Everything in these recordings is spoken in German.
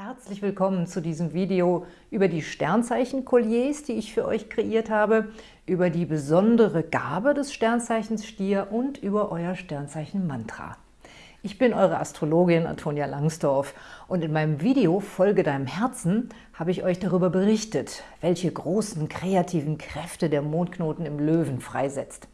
Herzlich willkommen zu diesem Video über die Sternzeichen-Kolliers, die ich für euch kreiert habe, über die besondere Gabe des Sternzeichens Stier und über euer Sternzeichen-Mantra. Ich bin eure Astrologin Antonia Langsdorf und in meinem Video Folge deinem Herzen habe ich euch darüber berichtet, welche großen kreativen Kräfte der Mondknoten im Löwen freisetzt.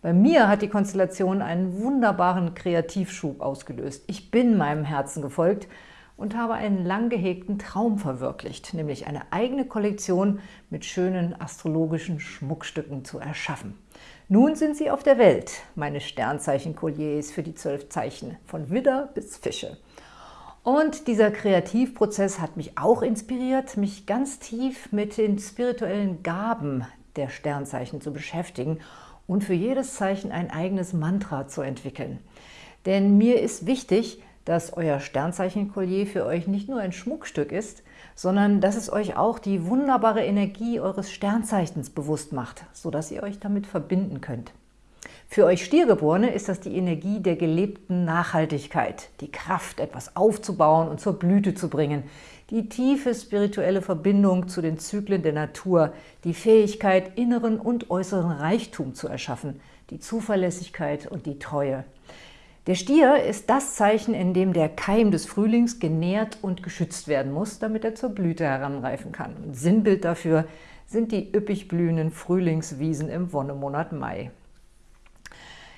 Bei mir hat die Konstellation einen wunderbaren Kreativschub ausgelöst. Ich bin meinem Herzen gefolgt und habe einen lang gehegten Traum verwirklicht, nämlich eine eigene Kollektion mit schönen astrologischen Schmuckstücken zu erschaffen. Nun sind sie auf der Welt, meine Sternzeichen-Kolliers für die zwölf Zeichen, von Widder bis Fische. Und dieser Kreativprozess hat mich auch inspiriert, mich ganz tief mit den spirituellen Gaben der Sternzeichen zu beschäftigen und für jedes Zeichen ein eigenes Mantra zu entwickeln. Denn mir ist wichtig, dass euer Sternzeichen-Kollier für euch nicht nur ein Schmuckstück ist, sondern dass es euch auch die wunderbare Energie eures Sternzeichens bewusst macht, sodass ihr euch damit verbinden könnt. Für euch Stiergeborene ist das die Energie der gelebten Nachhaltigkeit, die Kraft, etwas aufzubauen und zur Blüte zu bringen, die tiefe spirituelle Verbindung zu den Zyklen der Natur, die Fähigkeit, inneren und äußeren Reichtum zu erschaffen, die Zuverlässigkeit und die Treue. Der Stier ist das Zeichen, in dem der Keim des Frühlings genährt und geschützt werden muss, damit er zur Blüte heranreifen kann. Und Sinnbild dafür sind die üppig blühenden Frühlingswiesen im Wonnemonat Mai.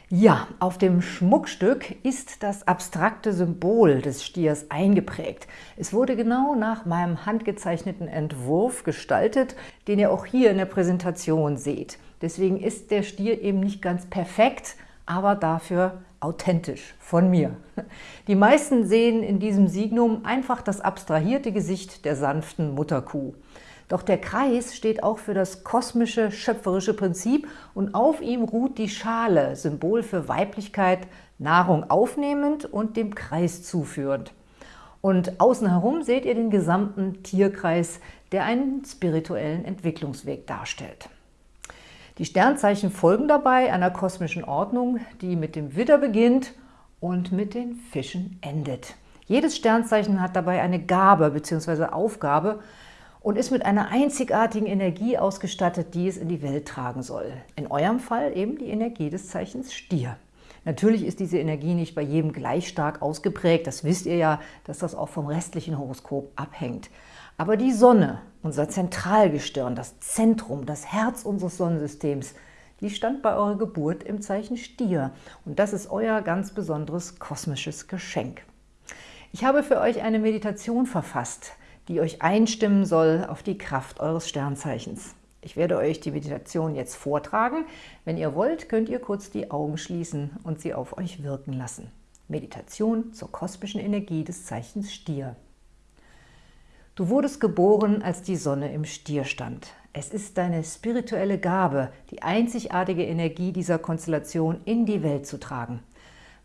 Ja, auf dem Schmuckstück ist das abstrakte Symbol des Stiers eingeprägt. Es wurde genau nach meinem handgezeichneten Entwurf gestaltet, den ihr auch hier in der Präsentation seht. Deswegen ist der Stier eben nicht ganz perfekt, aber dafür authentisch von mir. Die meisten sehen in diesem Signum einfach das abstrahierte Gesicht der sanften Mutterkuh. Doch der Kreis steht auch für das kosmische, schöpferische Prinzip und auf ihm ruht die Schale, Symbol für Weiblichkeit, Nahrung aufnehmend und dem Kreis zuführend. Und außen herum seht ihr den gesamten Tierkreis, der einen spirituellen Entwicklungsweg darstellt. Die Sternzeichen folgen dabei einer kosmischen Ordnung, die mit dem Widder beginnt und mit den Fischen endet. Jedes Sternzeichen hat dabei eine Gabe bzw. Aufgabe und ist mit einer einzigartigen Energie ausgestattet, die es in die Welt tragen soll. In eurem Fall eben die Energie des Zeichens Stier. Natürlich ist diese Energie nicht bei jedem gleich stark ausgeprägt. Das wisst ihr ja, dass das auch vom restlichen Horoskop abhängt. Aber die Sonne, unser Zentralgestirn, das Zentrum, das Herz unseres Sonnensystems, die stand bei eurer Geburt im Zeichen Stier. Und das ist euer ganz besonderes kosmisches Geschenk. Ich habe für euch eine Meditation verfasst, die euch einstimmen soll auf die Kraft eures Sternzeichens. Ich werde euch die Meditation jetzt vortragen. Wenn ihr wollt, könnt ihr kurz die Augen schließen und sie auf euch wirken lassen. Meditation zur kosmischen Energie des Zeichens Stier. Du wurdest geboren, als die Sonne im Stier stand. Es ist deine spirituelle Gabe, die einzigartige Energie dieser Konstellation in die Welt zu tragen.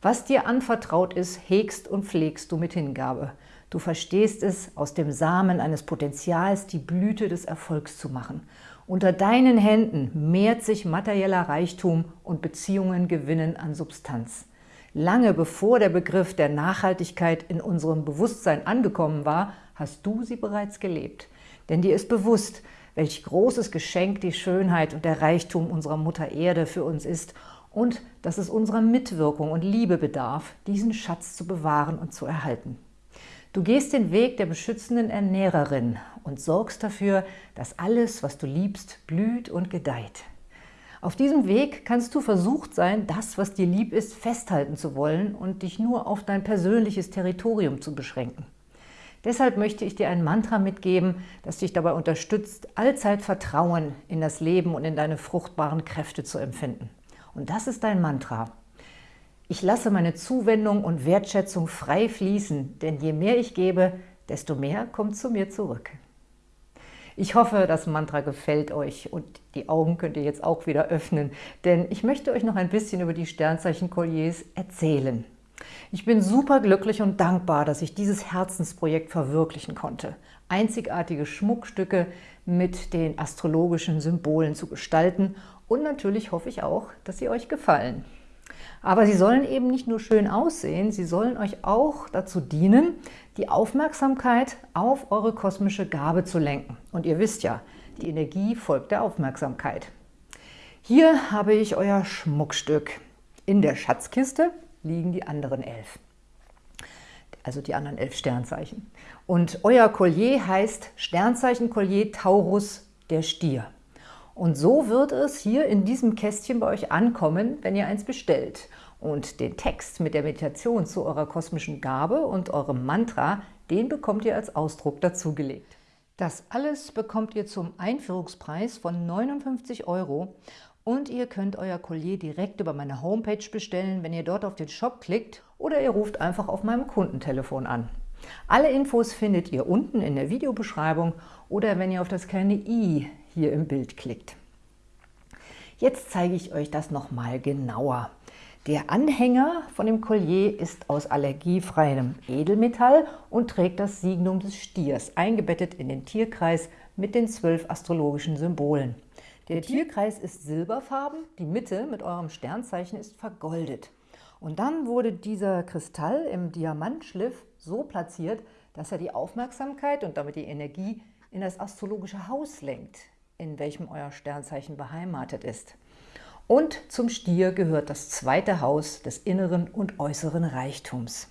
Was dir anvertraut ist, hegst und pflegst du mit Hingabe. Du verstehst es, aus dem Samen eines Potenzials die Blüte des Erfolgs zu machen. Unter deinen Händen mehrt sich materieller Reichtum und Beziehungen gewinnen an Substanz. Lange bevor der Begriff der Nachhaltigkeit in unserem Bewusstsein angekommen war, hast du sie bereits gelebt. Denn dir ist bewusst, welch großes Geschenk die Schönheit und der Reichtum unserer Mutter Erde für uns ist und dass es unserer Mitwirkung und Liebe bedarf, diesen Schatz zu bewahren und zu erhalten. Du gehst den Weg der beschützenden Ernährerin und sorgst dafür, dass alles, was du liebst, blüht und gedeiht. Auf diesem Weg kannst du versucht sein, das, was dir lieb ist, festhalten zu wollen und dich nur auf dein persönliches Territorium zu beschränken. Deshalb möchte ich dir ein Mantra mitgeben, das dich dabei unterstützt, allzeit Vertrauen in das Leben und in deine fruchtbaren Kräfte zu empfinden. Und das ist dein Mantra. Ich lasse meine Zuwendung und Wertschätzung frei fließen, denn je mehr ich gebe, desto mehr kommt zu mir zurück. Ich hoffe, das Mantra gefällt euch und die Augen könnt ihr jetzt auch wieder öffnen, denn ich möchte euch noch ein bisschen über die Sternzeichen-Kolliers erzählen. Ich bin super glücklich und dankbar, dass ich dieses Herzensprojekt verwirklichen konnte. Einzigartige Schmuckstücke mit den astrologischen Symbolen zu gestalten und natürlich hoffe ich auch, dass sie euch gefallen. Aber sie sollen eben nicht nur schön aussehen, sie sollen euch auch dazu dienen, die Aufmerksamkeit auf eure kosmische Gabe zu lenken. Und ihr wisst ja, die Energie folgt der Aufmerksamkeit. Hier habe ich euer Schmuckstück. In der Schatzkiste liegen die anderen elf. Also die anderen elf Sternzeichen. Und euer Collier heißt Sternzeichen Collier Taurus der Stier. Und so wird es hier in diesem Kästchen bei euch ankommen, wenn ihr eins bestellt. Und den Text mit der Meditation zu eurer kosmischen Gabe und eurem Mantra, den bekommt ihr als Ausdruck dazugelegt. Das alles bekommt ihr zum Einführungspreis von 59 Euro und ihr könnt euer Collier direkt über meine Homepage bestellen, wenn ihr dort auf den Shop klickt oder ihr ruft einfach auf meinem Kundentelefon an. Alle Infos findet ihr unten in der Videobeschreibung oder wenn ihr auf das kleine i hier im Bild klickt. Jetzt zeige ich euch das nochmal genauer. Der Anhänger von dem Collier ist aus allergiefreiem Edelmetall und trägt das Signum des Stiers, eingebettet in den Tierkreis mit den zwölf astrologischen Symbolen. Der Tierkreis ist silberfarben, die Mitte mit eurem Sternzeichen ist vergoldet. Und dann wurde dieser Kristall im Diamantschliff so platziert, dass er die Aufmerksamkeit und damit die Energie in das astrologische Haus lenkt, in welchem euer Sternzeichen beheimatet ist. Und zum Stier gehört das zweite Haus des inneren und äußeren Reichtums.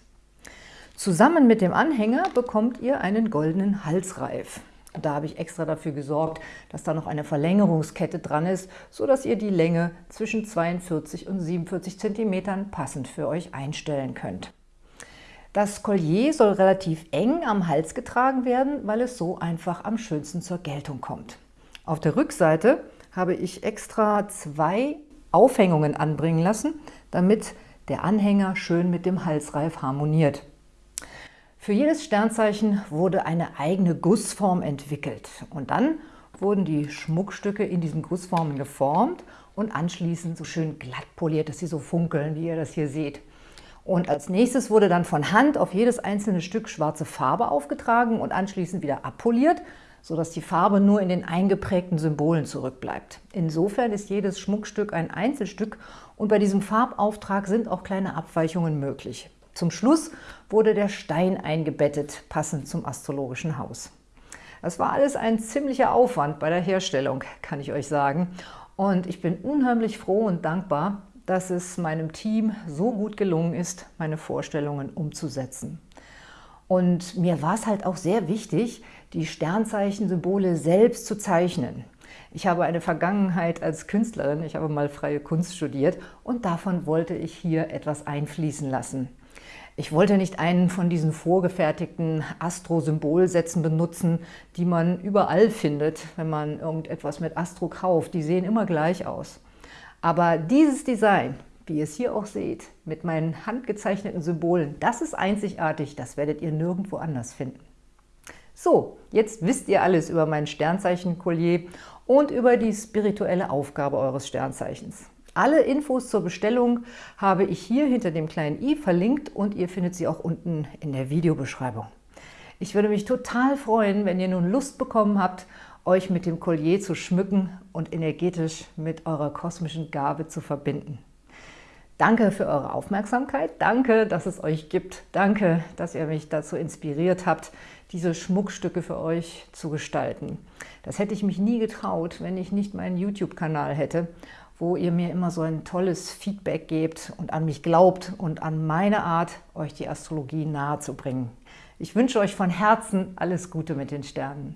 Zusammen mit dem Anhänger bekommt ihr einen goldenen Halsreif. Da habe ich extra dafür gesorgt, dass da noch eine Verlängerungskette dran ist, sodass ihr die Länge zwischen 42 und 47 cm passend für euch einstellen könnt. Das Collier soll relativ eng am Hals getragen werden, weil es so einfach am schönsten zur Geltung kommt. Auf der Rückseite habe ich extra zwei Aufhängungen anbringen lassen, damit der Anhänger schön mit dem Halsreif harmoniert. Für jedes Sternzeichen wurde eine eigene Gussform entwickelt und dann wurden die Schmuckstücke in diesen Gussformen geformt und anschließend so schön glatt poliert, dass sie so funkeln, wie ihr das hier seht. Und als nächstes wurde dann von Hand auf jedes einzelne Stück schwarze Farbe aufgetragen und anschließend wieder abpoliert, sodass die Farbe nur in den eingeprägten Symbolen zurückbleibt. Insofern ist jedes Schmuckstück ein Einzelstück und bei diesem Farbauftrag sind auch kleine Abweichungen möglich. Zum Schluss wurde der Stein eingebettet, passend zum astrologischen Haus. Das war alles ein ziemlicher Aufwand bei der Herstellung, kann ich euch sagen. Und ich bin unheimlich froh und dankbar, dass es meinem Team so gut gelungen ist, meine Vorstellungen umzusetzen. Und mir war es halt auch sehr wichtig, die Sternzeichen-Symbole selbst zu zeichnen. Ich habe eine Vergangenheit als Künstlerin, ich habe mal freie Kunst studiert und davon wollte ich hier etwas einfließen lassen. Ich wollte nicht einen von diesen vorgefertigten Astro-Symbolsätzen benutzen, die man überall findet, wenn man irgendetwas mit Astro kauft. Die sehen immer gleich aus. Aber dieses Design, wie ihr es hier auch seht, mit meinen handgezeichneten Symbolen, das ist einzigartig, das werdet ihr nirgendwo anders finden. So, jetzt wisst ihr alles über mein Sternzeichen-Collier und über die spirituelle Aufgabe eures Sternzeichens. Alle Infos zur Bestellung habe ich hier hinter dem kleinen i verlinkt und ihr findet sie auch unten in der Videobeschreibung. Ich würde mich total freuen, wenn ihr nun Lust bekommen habt, euch mit dem Collier zu schmücken und energetisch mit eurer kosmischen Gabe zu verbinden. Danke für eure Aufmerksamkeit, danke, dass es euch gibt, danke, dass ihr mich dazu inspiriert habt, diese Schmuckstücke für euch zu gestalten. Das hätte ich mich nie getraut, wenn ich nicht meinen YouTube-Kanal hätte, wo ihr mir immer so ein tolles Feedback gebt und an mich glaubt und an meine Art, euch die Astrologie nahezubringen. Ich wünsche euch von Herzen alles Gute mit den Sternen.